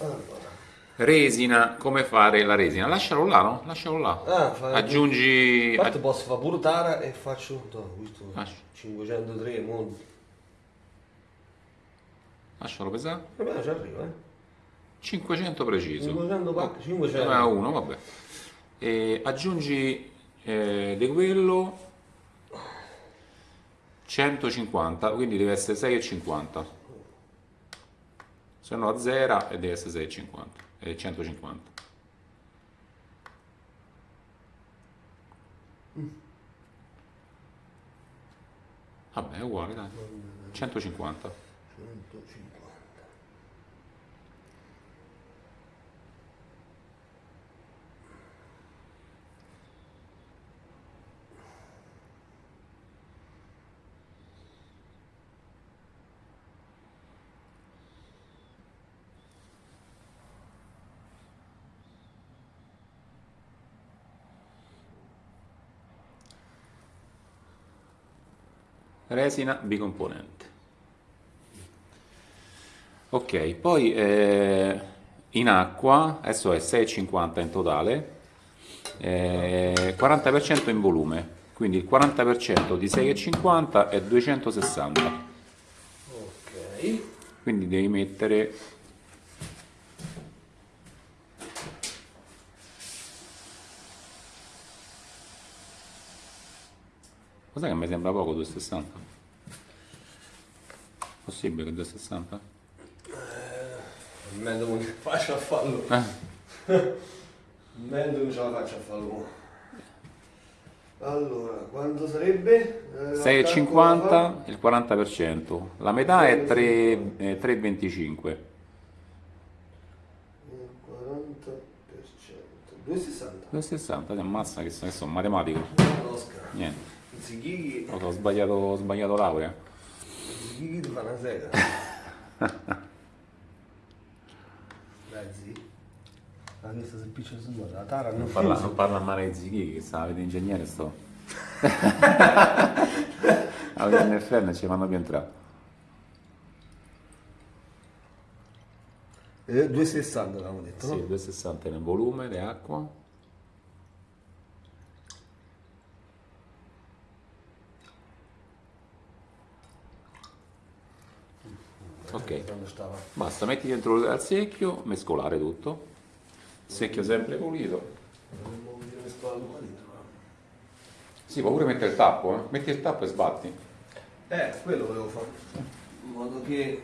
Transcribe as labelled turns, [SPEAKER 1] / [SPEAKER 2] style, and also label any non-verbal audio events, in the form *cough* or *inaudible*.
[SPEAKER 1] Allora.
[SPEAKER 2] Resina, come fare la resina? Lascialo là, no? Lascialo là.
[SPEAKER 1] Ah,
[SPEAKER 2] Aggiungi...
[SPEAKER 1] A parte posso fare pure tara e faccio no, questo
[SPEAKER 2] Lascia.
[SPEAKER 1] 503 mo.
[SPEAKER 2] Lascialo pesare.
[SPEAKER 1] E beh, ci arriva, eh.
[SPEAKER 2] 500 preciso.
[SPEAKER 1] 500 pacche, 500.
[SPEAKER 2] Ah, uno, vabbè. E aggiungi eh, di quello 150, quindi deve essere 6,50. Se no a 0 e deve essere 6,50. E 150. Vabbè, è uguale, dai. 150.
[SPEAKER 1] 150.
[SPEAKER 2] Resina bicomponente. Ok, poi eh, in acqua, adesso è 6,50 in totale, eh, 40% in volume, quindi il 40% di 6,50 è 260,
[SPEAKER 1] Ok.
[SPEAKER 2] quindi devi mettere Cos'è che mi sembra poco 260? Possibile che 260?
[SPEAKER 1] Mendo *laughs* non ce la faccio a farlo.
[SPEAKER 2] Eh,
[SPEAKER 1] Mendo non ce la faccio a farlo. Allora, quanto sarebbe? Eh,
[SPEAKER 2] 6,50 il 40%, la metà è 3 eh, 3,25.
[SPEAKER 1] Il 40%. 260.
[SPEAKER 2] 260, ti ammazza che sono matematico.
[SPEAKER 1] Oscar.
[SPEAKER 2] Niente,
[SPEAKER 1] Zighighi.
[SPEAKER 2] ho sbagliato, ho sbagliato laurea.
[SPEAKER 1] Fa una sega. Dai, zi. Ah, questa si piccia su. La tara non
[SPEAKER 2] Non parla, non parla male di Zighi, che sta avete ingegnere sto. *laughs* Alla NFN ci fanno più entrare.
[SPEAKER 1] Eh, 260 avevamo detto,
[SPEAKER 2] Sì,
[SPEAKER 1] no?
[SPEAKER 2] 260 nel volume di acqua. Ok, basta, metti dentro al secchio, mescolare tutto. Secchio sempre pulito. Sì, puoi pure mettere il tappo, eh. metti il tappo e sbatti.
[SPEAKER 1] Eh, quello volevo fare. In modo che